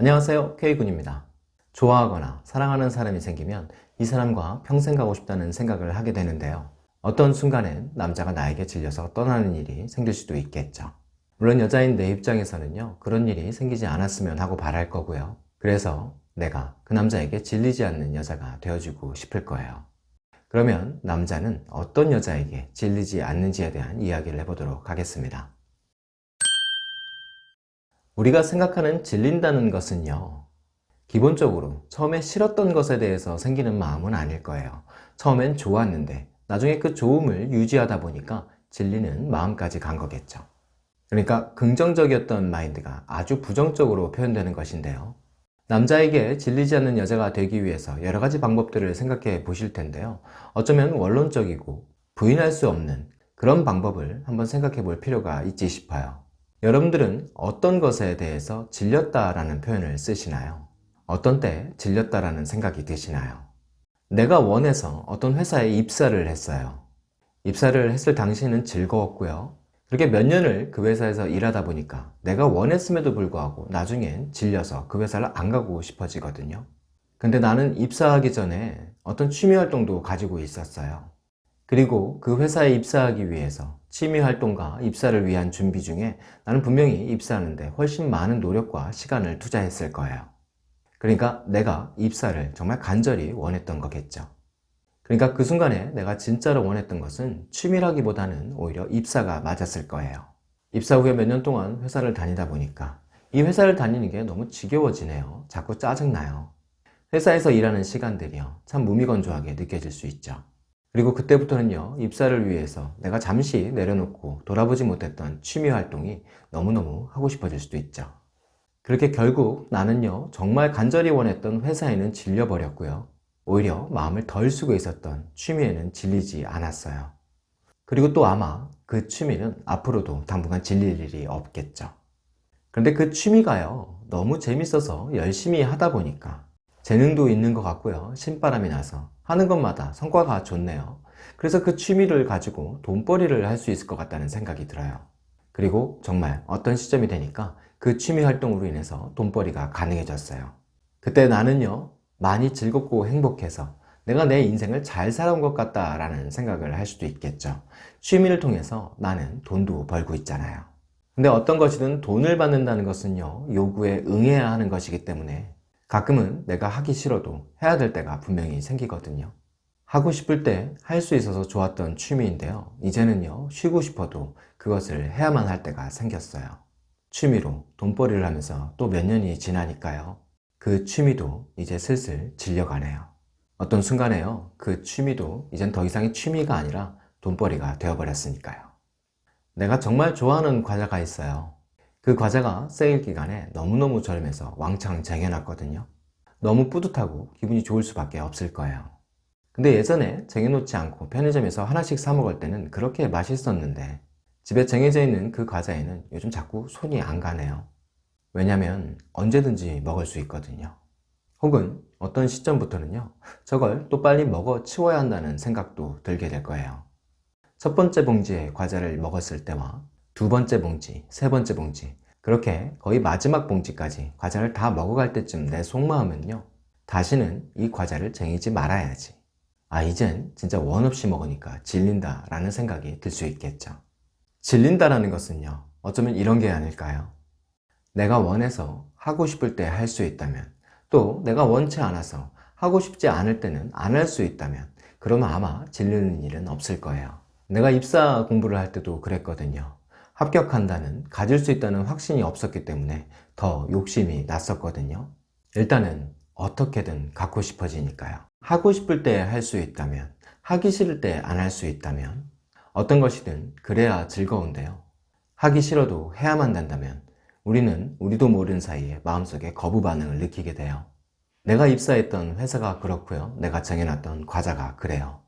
안녕하세요. K군입니다. 좋아하거나 사랑하는 사람이 생기면 이 사람과 평생 가고 싶다는 생각을 하게 되는데요. 어떤 순간엔 남자가 나에게 질려서 떠나는 일이 생길 수도 있겠죠. 물론 여자인 내 입장에서는요 그런 일이 생기지 않았으면 하고 바랄 거고요. 그래서 내가 그 남자에게 질리지 않는 여자가 되어주고 싶을 거예요. 그러면 남자는 어떤 여자에게 질리지 않는지에 대한 이야기를 해보도록 하겠습니다 우리가 생각하는 질린다는 것은요 기본적으로 처음에 싫었던 것에 대해서 생기는 마음은 아닐 거예요. 처음엔 좋았는데 나중에 그 좋음을 유지하다 보니까 질리는 마음까지 간 거겠죠. 그러니까 긍정적이었던 마인드가 아주 부정적으로 표현되는 것인데요. 남자에게 질리지 않는 여자가 되기 위해서 여러 가지 방법들을 생각해 보실 텐데요. 어쩌면 원론적이고 부인할 수 없는 그런 방법을 한번 생각해 볼 필요가 있지 싶어요 여러분들은 어떤 것에 대해서 질렸다라는 표현을 쓰시나요? 어떤 때 질렸다라는 생각이 드시나요? 내가 원해서 어떤 회사에 입사를 했어요. 입사를 했을 당시에는 즐거웠고요. 그렇게 몇 년을 그 회사에서 일하다 보니까 내가 원했음에도 불구하고 나중엔 질려서 그 회사를 안 가고 싶어지거든요. 근데 나는 입사하기 전에 어떤 취미 활동도 가지고 있었어요. 그리고 그 회사에 입사하기 위해서 취미활동과 입사를 위한 준비 중에 나는 분명히 입사하는데 훨씬 많은 노력과 시간을 투자했을 거예요. 그러니까 내가 입사를 정말 간절히 원했던 거겠죠. 그러니까 그 순간에 내가 진짜로 원했던 것은 취미라기보다는 오히려 입사가 맞았을 거예요. 입사 후에 몇 년 동안 회사를 다니다 보니까 이 회사를 다니는 게 너무 지겨워지네요. 자꾸 짜증나요. 회사에서 일하는 시간들이요. 참 무미건조하게 느껴질 수 있죠. 그리고 그때부터는요 입사를 위해서 내가 잠시 내려놓고 돌아보지 못했던 취미 활동이 너무너무 하고 싶어질 수도 있죠. 그렇게 결국 나는요 정말 간절히 원했던 회사에는 질려버렸고요. 오히려 마음을 덜 쓰고 있었던 취미에는 질리지 않았어요. 그리고 또 아마 그 취미는 앞으로도 당분간 질릴 일이 없겠죠. 그런데 그 취미가요 너무 재밌어서 열심히 하다 보니까 재능도 있는 것 같고요. 신바람이 나서 하는 것마다 성과가 좋네요. 그래서 그 취미를 가지고 돈벌이를 할 수 있을 것 같다는 생각이 들어요. 그리고 정말 어떤 시점이 되니까 그 취미 활동으로 인해서 돈벌이가 가능해졌어요. 그때 나는요 많이 즐겁고 행복해서 내가 내 인생을 잘 살아온 것 같다라는 생각을 할 수도 있겠죠. 취미를 통해서 나는 돈도 벌고 있잖아요. 근데 어떤 것이든 돈을 받는다는 것은요 요구에 응해야 하는 것이기 때문에 가끔은 내가 하기 싫어도 해야 될 때가 분명히 생기거든요. 하고 싶을 때 할 수 있어서 좋았던 취미인데요. 이제는요 쉬고 싶어도 그것을 해야만 할 때가 생겼어요. 취미로 돈벌이를 하면서 또 몇 년이 지나니까요. 그 취미도 이제 슬슬 질려가네요. 어떤 순간에요 그 취미도 이젠 더 이상의 취미가 아니라 돈벌이가 되어버렸으니까요. 내가 정말 좋아하는 과자가 있어요 그 과자가 세일 기간에 너무너무 저렴해서 왕창 쟁여놨거든요. 너무 뿌듯하고 기분이 좋을 수밖에 없을 거예요. 근데 예전에 쟁여놓지 않고 편의점에서 하나씩 사 먹을 때는 그렇게 맛있었는데 집에 쟁여져 있는 그 과자에는 요즘 자꾸 손이 안 가네요. 왜냐면 언제든지 먹을 수 있거든요. 혹은 어떤 시점부터는요 저걸 또 빨리 먹어 치워야 한다는 생각도 들게 될 거예요. 첫 번째 봉지에 과자를 먹었을 때와 두 번째 봉지, 세 번째 봉지. 그렇게 거의 마지막 봉지까지 과자를 다 먹어갈 때쯤 내 속마음은요 다시는 이 과자를 쟁이지 말아야지. 아 이젠 진짜 원 없이 먹으니까 질린다 라는 생각이 들 수 있겠죠. 질린다라는 것은요 어쩌면 이런 게 아닐까요? 내가 원해서 하고 싶을 때 할 수 있다면 또 내가 원치 않아서 하고 싶지 않을 때는 안 할 수 있다면 그러면 아마 질리는 일은 없을 거예요. 내가 입사 공부를 할 때도 그랬거든요 합격한다는 가질 수 있다는 확신이 없었기 때문에 더 욕심이 났었거든요. 일단은 어떻게든 갖고 싶어지니까요. 하고 싶을 때 할 수 있다면 하기 싫을 때 안 할 수 있다면 어떤 것이든 그래야 즐거운데요. 하기 싫어도 해야만 된다면 우리는 우리도 모르는 사이에 마음속에 거부 반응을 느끼게 돼요. 내가 입사했던 회사가 그렇고요. 내가 정해놨던 과자가 그래요.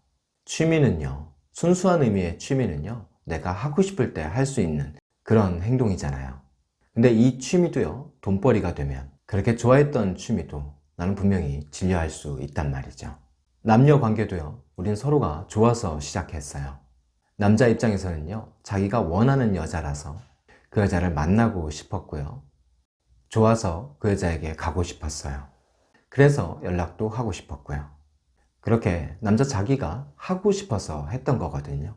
취미는요. 순수한 의미의 취미는요 내가 하고 싶을 때 할 수 있는 그런 행동이잖아요 근데 이 취미도요 돈벌이가 되면 그렇게 좋아했던 취미도 나는 분명히 질려할 수 있단 말이죠 남녀 관계도요 우린 서로가 좋아서 시작했어요 남자 입장에서는요 자기가 원하는 여자라서 그 여자를 만나고 싶었고요 좋아서 그 여자에게 가고 싶었어요. 그래서 연락도 하고 싶었고요. 그렇게 남자 자기가 하고 싶어서 했던 거거든요.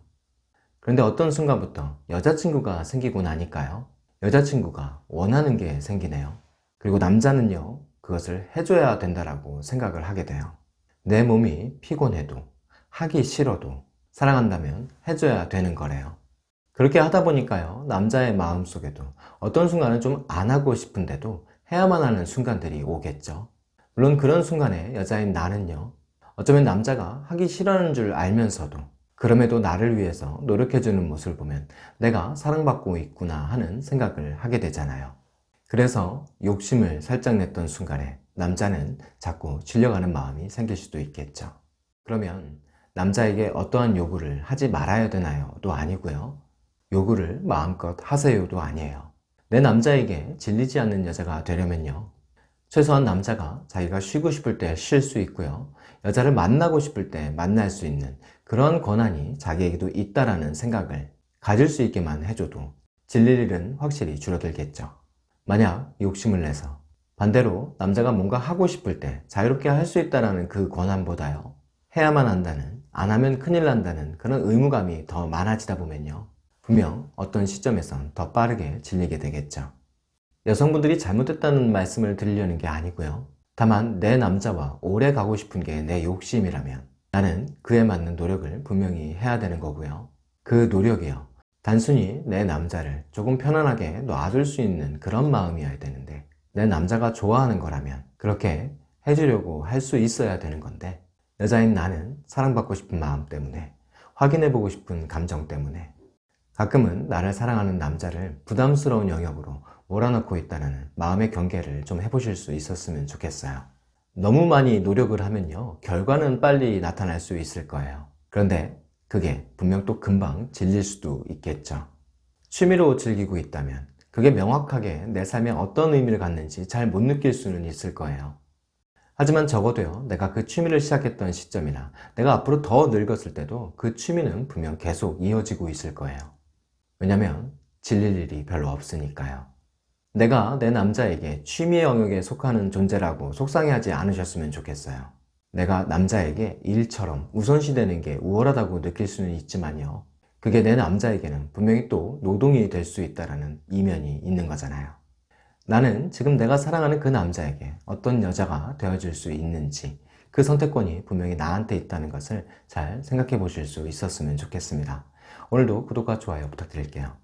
그런데 어떤 순간부터 여자친구가 생기고 나니까요. 여자친구가 원하는 게 생기네요. 그리고 남자는요, 그것을 해줘야 된다라고 생각을 하게 돼요. 내 몸이 피곤해도, 하기 싫어도, 사랑한다면 해줘야 되는 거래요. 그렇게 하다 보니까요, 남자의 마음 속에도 어떤 순간은 좀 안 하고 싶은데도 해야만 하는 순간들이 오겠죠. 물론 그런 순간에 여자인 나는요, 어쩌면 남자가 하기 싫어하는 줄 알면서도 그럼에도 나를 위해서 노력해주는 모습을 보면 내가 사랑받고 있구나 하는 생각을 하게 되잖아요. 그래서 욕심을 살짝 냈던 순간에 남자는 자꾸 질려가는 마음이 생길 수도 있겠죠. 그러면 남자에게 어떠한 요구를 하지 말아야 되나요? 도 아니고요. 요구를 마음껏 하세요도 아니에요. 내 남자에게 질리지 않는 여자가 되려면요. 최소한 남자가 자기가 쉬고 싶을 때 쉴 수 있고요. 여자를 만나고 싶을 때 만날 수 있는 그런 권한이 자기에게도 있다라는 생각을 가질 수 있게만 해줘도 질릴 일은 확실히 줄어들겠죠. 만약 욕심을 내서 반대로 남자가 뭔가 하고 싶을 때 자유롭게 할 수 있다는 그 권한보다요. 해야만 한다는, 안 하면 큰일 난다는 그런 의무감이 더 많아지다 보면요. 분명 어떤 시점에선 더 빠르게 질리게 되겠죠. 여성분들이 잘못했다는 말씀을 드리려는 게 아니고요. 다만 내 남자와 오래 가고 싶은 게 내 욕심이라면 나는 그에 맞는 노력을 분명히 해야 되는 거고요. 그 노력이요. 단순히 내 남자를 조금 편안하게 놔둘 수 있는 그런 마음이어야 되는데 내 남자가 좋아하는 거라면 그렇게 해주려고 할 수 있어야 되는 건데 여자인 나는 사랑받고 싶은 마음 때문에 확인해보고 싶은 감정 때문에 가끔은 나를 사랑하는 남자를 부담스러운 영역으로 몰아넣고 있다는 마음의 경계를 좀 해보실 수 있었으면 좋겠어요. 너무 많이 노력을 하면요. 결과는 빨리 나타날 수 있을 거예요. 그런데 그게 분명 또 금방 질릴 수도 있겠죠. 취미로 즐기고 있다면 그게 명확하게 내 삶에 어떤 의미를 갖는지 잘 못 느낄 수는 있을 거예요. 하지만 적어도요, 내가 그 취미를 시작했던 시점이나 내가 앞으로 더 늙었을 때도 그 취미는 분명 계속 이어지고 있을 거예요. 왜냐면 질릴 일이 별로 없으니까요. 내가 내 남자에게 취미의 영역에 속하는 존재라고 속상해하지 않으셨으면 좋겠어요. 내가 남자에게 일처럼 우선시되는 게 우월하다고 느낄 수는 있지만요. 그게 내 남자에게는 분명히 또 노동이 될 수 있다는 이면이 있는 거잖아요. 나는 지금 내가 사랑하는 그 남자에게 어떤 여자가 되어줄 수 있는지 그 선택권이 분명히 나한테 있다는 것을 잘 생각해 보실 수 있었으면 좋겠습니다. 오늘도 구독과 좋아요 부탁드릴게요.